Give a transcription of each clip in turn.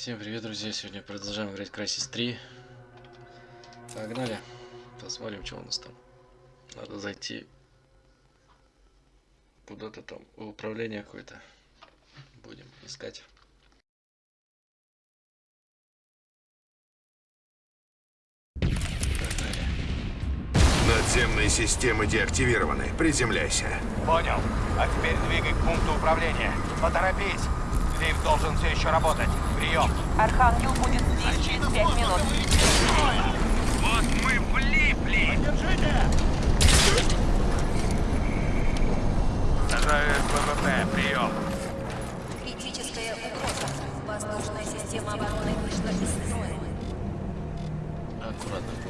Всем привет, друзья! Сегодня продолжаем играть Crysis 3. Погнали! Посмотрим, что у нас там. Надо зайти куда-то там в управление какое-то. Будем искать. Надземные системы деактивированы. Приземляйся. Понял. А теперь двигай к пункту управления. Поторопись. Лифт должен все еще работать. Прием. Архангел будет здесь через пять минут. Вот мы влипли. Снижаю ВВП. Прием. Критическая угроза. Воздушная система обороны вышла из строя. Аккуратно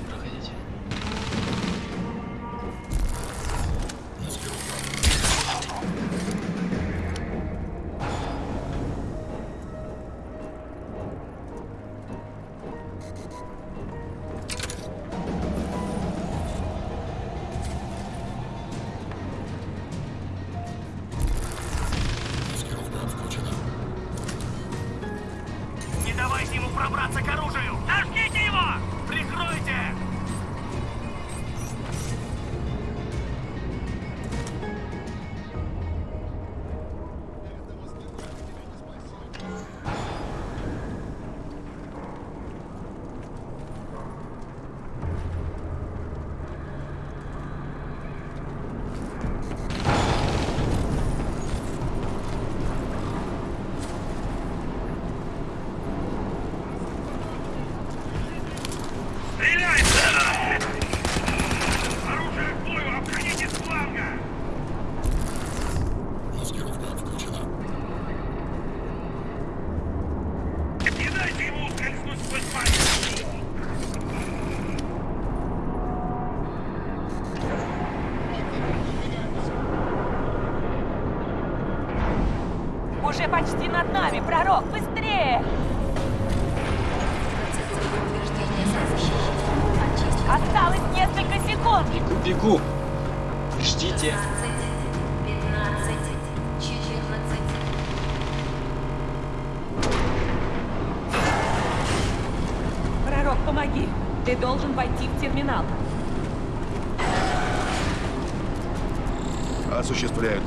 Бегу! Ждите! 15, 15, 14. Пророк, помоги! Ты должен войти в терминал. Осуществляют.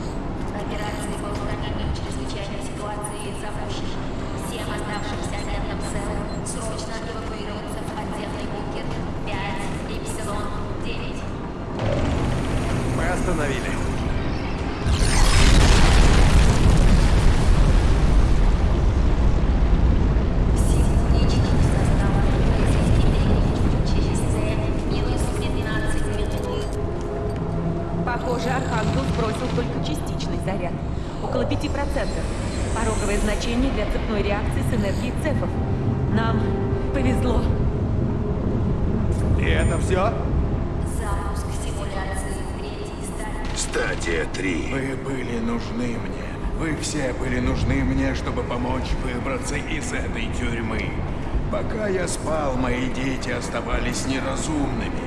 Все были нужны мне, чтобы помочь выбраться из этой тюрьмы. Пока я спал, мои дети оставались неразумными.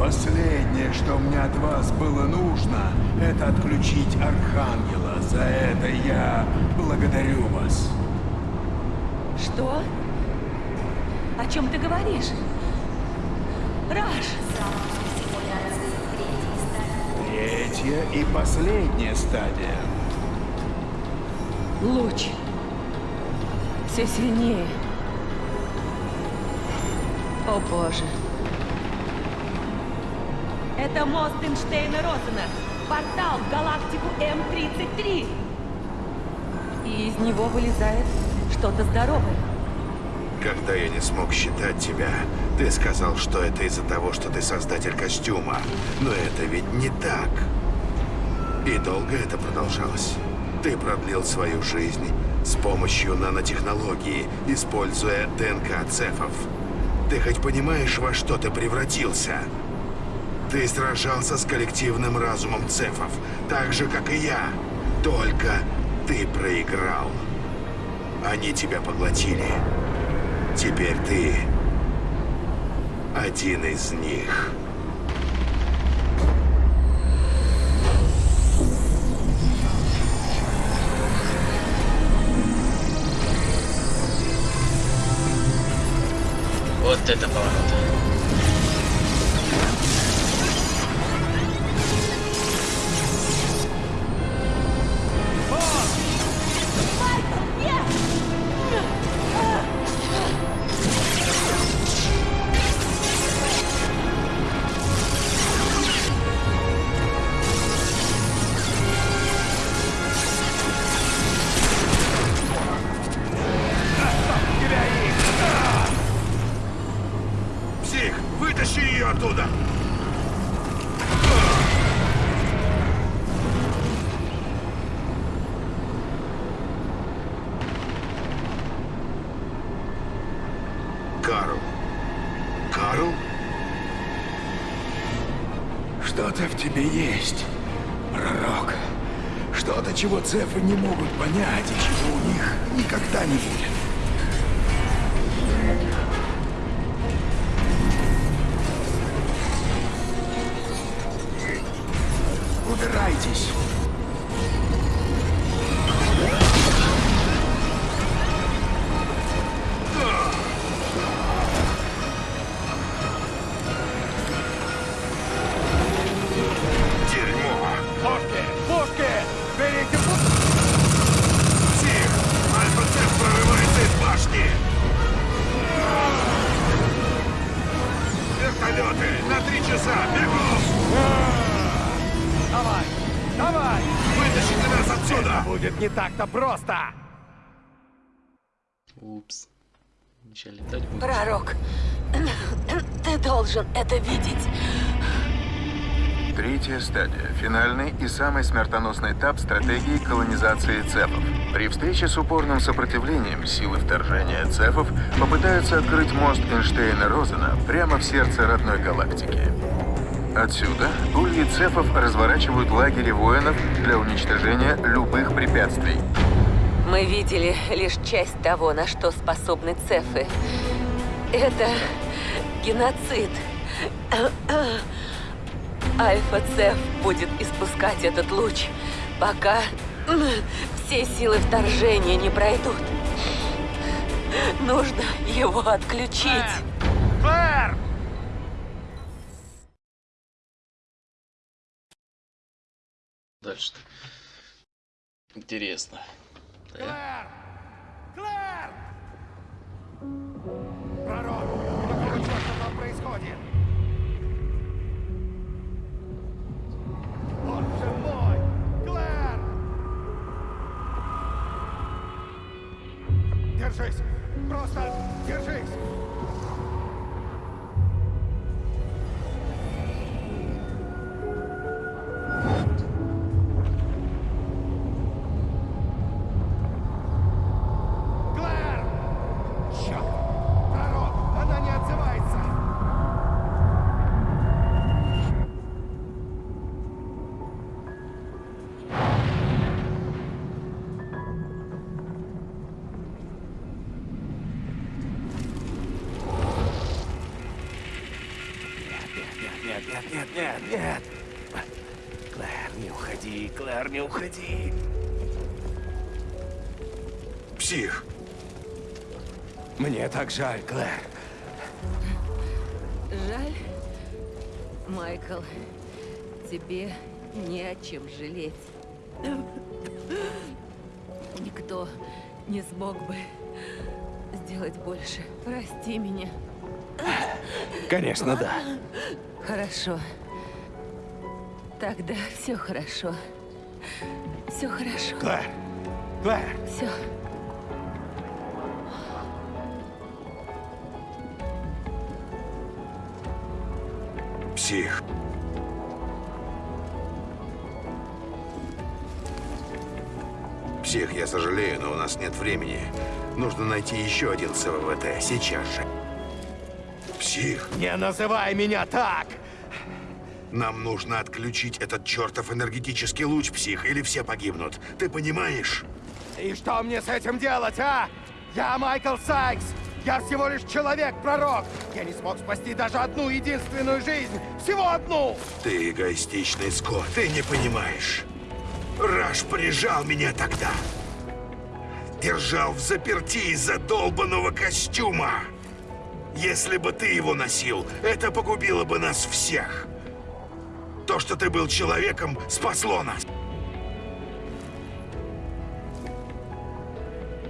Последнее, что мне от вас было нужно, это отключить Архангела. За это я благодарю вас. Что? О чем ты говоришь? Раш! Третья и последняя стадия. Луч. Все сильнее. О боже. Это мост Эйнштейна Розена. Портал в галактику М-33. И из него вылезает что-то здоровое. Когда я не смог считать тебя, ты сказал, что это из-за того, что ты создатель костюма. Но это ведь не так. И долго это продолжалось. Ты продлил свою жизнь с помощью нанотехнологии, используя ДНК цефов. Ты хоть понимаешь, во что ты превратился? Ты сражался с коллективным разумом цефов, так же, как и я. Только ты проиграл. Они тебя поглотили. Теперь ты один из них. 追ってたから。Чего цефы не могут понять и чего у них никогда не будет. Вертолеты! На три часа! Бегом! Давай! Давай! Вытащите нас отсюда! Будет не так-то просто! Упс. Сейчас летать будешь. Пророк, ты должен это видеть. Третья стадия. Финальный и самый смертоносный этап стратегии колонизации цефов. При встрече с упорным сопротивлением силы вторжения цефов попытаются открыть мост Эйнштейна-Розена прямо в сердце родной галактики. Отсюда ульи цефов разворачивают лагеря воинов для уничтожения любых препятствий. Мы видели лишь часть того, на что способны цефы. Это геноцид. Альфа-цеф будет испускать этот луч, пока все силы вторжения не пройдут. Нужно его отключить. Клэр! Дальше-то. Интересно. Да? Клэр! Клэр! Пророк! Просто нет, нет! Клэр, не уходи, Клэр, не уходи! Псих! Мне так жаль, Клэр. Жаль, Майкл, тебе не о чем жалеть. Никто не смог бы сделать больше. Прости меня. Конечно, да. Хорошо. Тогда все хорошо. Все хорошо. Клэр! Клэр! Все. Псих! Псих, я сожалею, но у нас нет времени. Нужно найти еще один СВВТ. Сейчас же. Псих, Не называй меня так! Нам нужно отключить этот чертов энергетический луч, псих, или все погибнут. Ты понимаешь? И что мне с этим делать, а? Я Майкл Сайкс! Я всего лишь человек-пророк! Я не смог спасти даже одну единственную жизнь! Всего одну! Ты эгоистичный скот, ты не понимаешь. Раш прижал меня тогда. Держал в заперти из-за долбанного костюма. Если бы ты его носил, это погубило бы нас всех. То, что ты был человеком, спасло нас.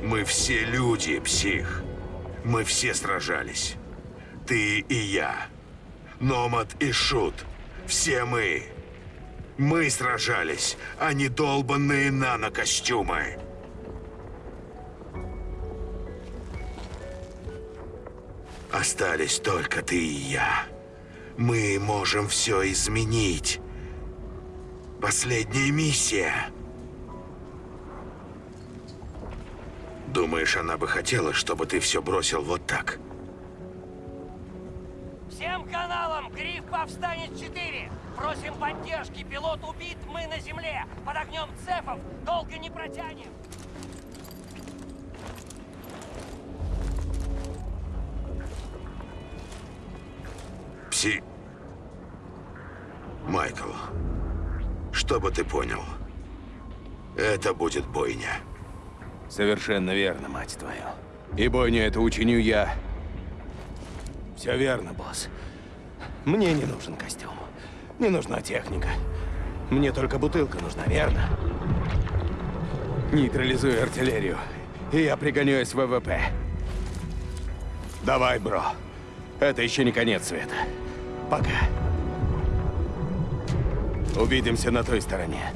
Мы все люди, псих. Мы все сражались. Ты и я. Номад и Шут. Все мы. Мы сражались, а не долбанные нано-костюмы. Остались только ты и я. Мы можем все изменить. Последняя миссия. Думаешь, она бы хотела, чтобы ты все бросил вот так? Всем каналам Гриф Повстанец 4! Просим поддержки, пилот убит, мы на земле! Под огнем цефов долго не протянем! Пси... Майкл, чтобы ты понял, это будет бойня. Совершенно верно, мать твою. И бойню это учиню я. Все верно, босс. Мне не нужен костюм. Не нужна техника. Мне только бутылка нужна, верно? Нейтрализуй артиллерию, и я пригоню СВВП. Давай, бро. Это еще не конец света. Пока. Увидимся на той стороне.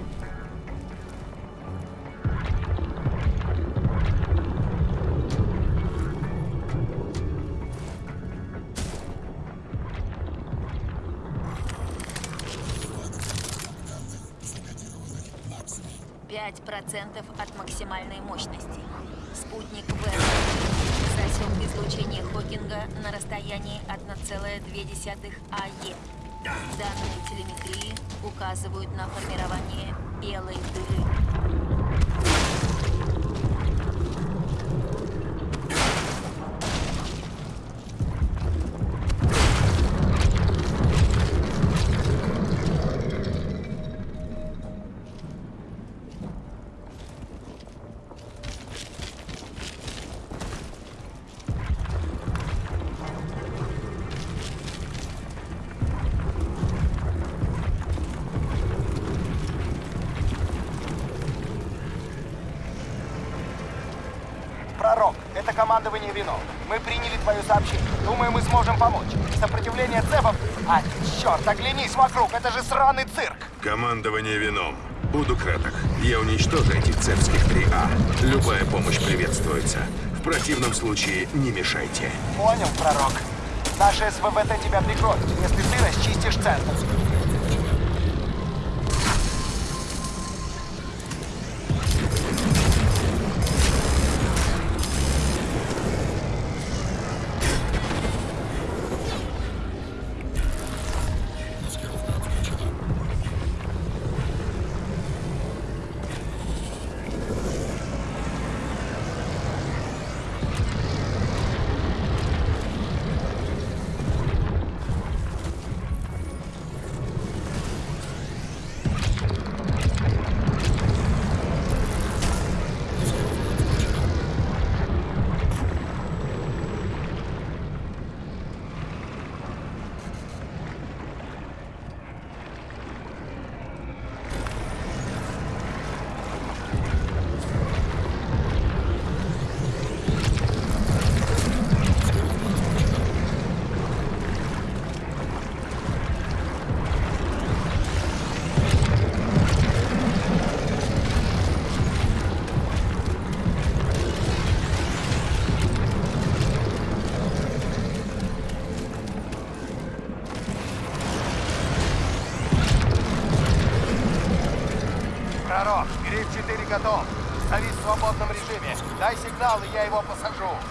Пять процентов от максимальной мощности. Спутник засек излучение Хокинга на расстоянии 1,2 АЕ. Данные телеметрии указывают на формирование белой дыры. Пророк, это командование вино. Мы приняли твое сообщение. Думаю, мы сможем помочь. Сопротивление цепов... А, черт, оглянись вокруг, это же сраный цирк. Командование вином. Буду краток. Я уничтожу этих цепских 3А. Любая помощь приветствуется. В противном случае не мешайте. Понял, пророк. Наши СВВТ тебя прикроют, если ты расчистишь центр.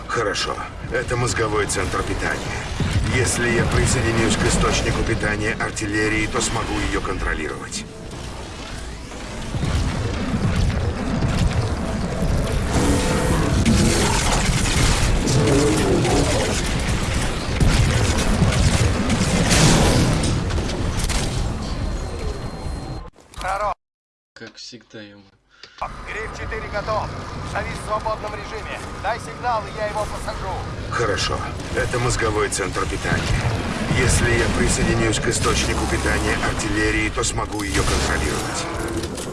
Хорошо. Это мозговой центр питания. Если я присоединюсь к источнику питания артиллерии, то смогу ее контролировать. Как всегда ему. Гриф 4 готов. Завис в свободном режиме. Дай сигнал, и я его посажу. Хорошо. Это мозговой центр питания. Если я присоединюсь к источнику питания артиллерии, то смогу ее контролировать.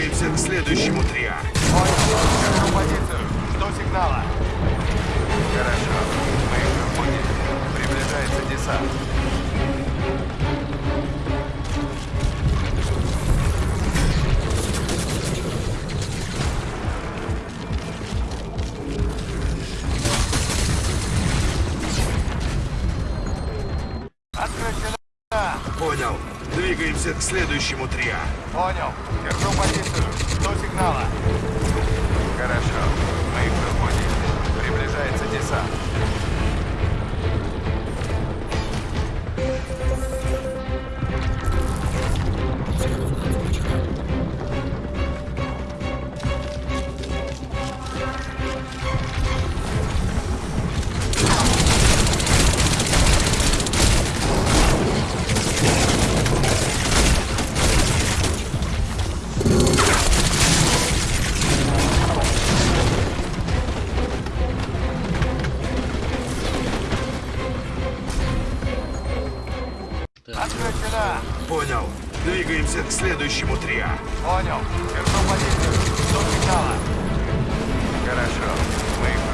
Двигаемся к следующему триа. Понял. Держу позицию. Жду сигнала. Хорошо. Мы их поняли. Приближается десант. Понял. Двигаемся к следующему триа. Понял. Держу позицию. Жду сигнала. Отключена. Понял. Двигаемся к следующему триа. Понял. Держу позицию. Жду сигнала. Хорошо. Мы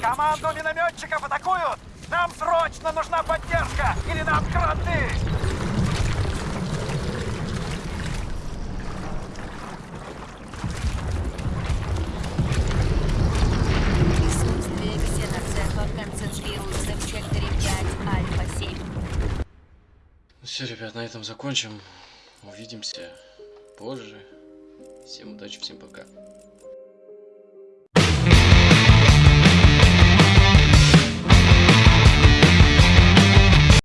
Команду минометчиков атакуют! Нам срочно нужна поддержка! Или нам кранты! Присутствие ксеноцефа концентрируется в секторе 5 Альфа-7. Все, ребят, на этом закончим. Увидимся позже. Всем удачи, всем пока.